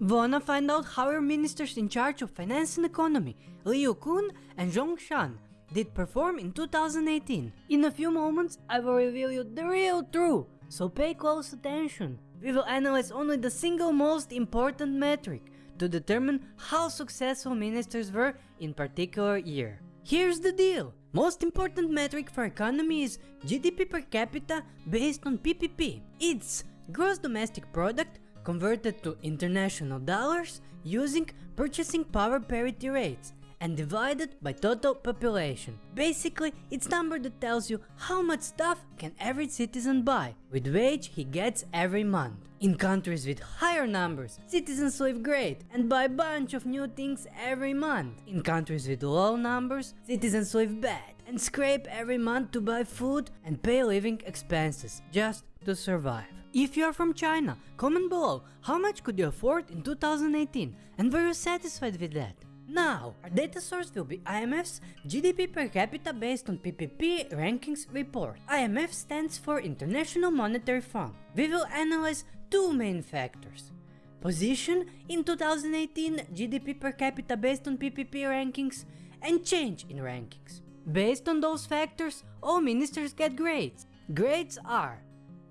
Wanna find out how our ministers in charge of finance and economy, Liu Kun and Zhong Shan, did perform in 2018? In a few moments, I will reveal you the real truth, so pay close attention. We will analyze only the single most important metric to determine how successful ministers were in particular year. Here's the deal. Most important metric for economy is GDP per capita based on PPP. It's gross domestic product converted to international dollars using purchasing power parity rates and divided by total population. Basically, it's number that tells you how much stuff can every citizen buy with wage he gets every month. In countries with higher numbers, citizens live great and buy bunch of new things every month. In countries with low numbers, citizens live bad and scrape every month to buy food and pay living expenses just to survive. If you are from China, comment below how much could you afford in 2018 and were you satisfied with that? Now, our data source will be IMF's GDP per capita based on PPP rankings report. IMF stands for International Monetary Fund. We will analyze two main factors. Position in 2018 GDP per capita based on PPP rankings and change in rankings. Based on those factors, all ministers get grades. Grades are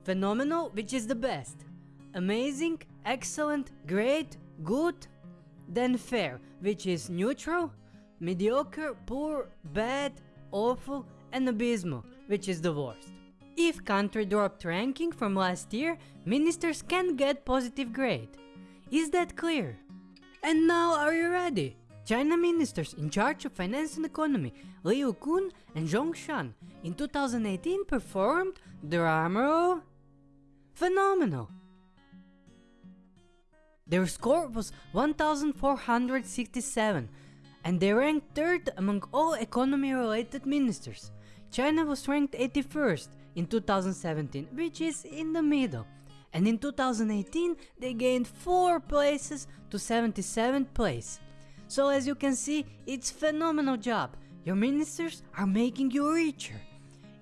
Phenomenal, which is the best. Amazing, excellent, great, good. Then fair, which is neutral. Mediocre, poor, bad, awful, and abysmal, which is the worst. If country dropped ranking from last year, ministers can get positive grade. Is that clear? And now are you ready? China ministers in charge of finance and economy, Liu Kun and Zhong Shan, in 2018 performed, drumroll, Phenomenal! Their score was 1467 and they ranked third among all economy related ministers. China was ranked 81st in 2017 which is in the middle and in 2018 they gained 4 places to 77th place. So as you can see it's phenomenal job, your ministers are making you richer.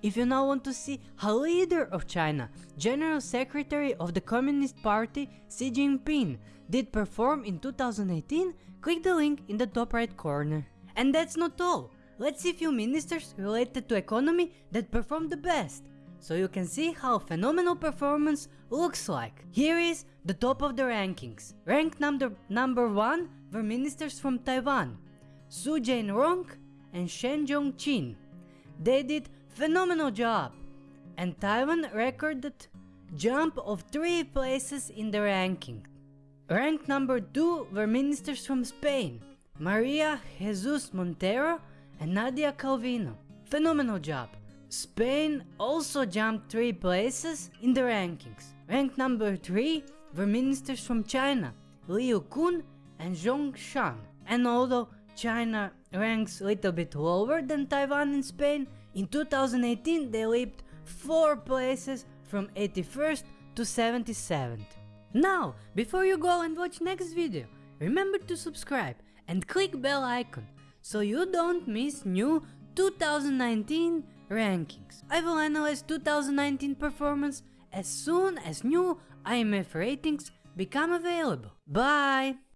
If you now want to see how leader of China, General Secretary of the Communist Party Xi Jinping did perform in 2018, click the link in the top right corner. And that's not all, let's see few ministers related to economy that performed the best, so you can see how phenomenal performance looks like. Here is the top of the rankings. Ranked number, number 1 were ministers from Taiwan, Su Jianrong and Shen Zhongqin. They did Phenomenal job! And Taiwan recorded jump of 3 places in the ranking. Ranked number 2 were ministers from Spain, Maria Jesus Montero and Nadia Calvino. Phenomenal job! Spain also jumped 3 places in the rankings. Ranked number 3 were ministers from China, Liu Kun and Zhong Shan. And although China ranks a little bit lower than Taiwan and Spain, in 2018 they leaped 4 places from 81st to 77th. Now, before you go and watch next video, remember to subscribe and click bell icon so you don't miss new 2019 rankings. I will analyze 2019 performance as soon as new IMF ratings become available. Bye!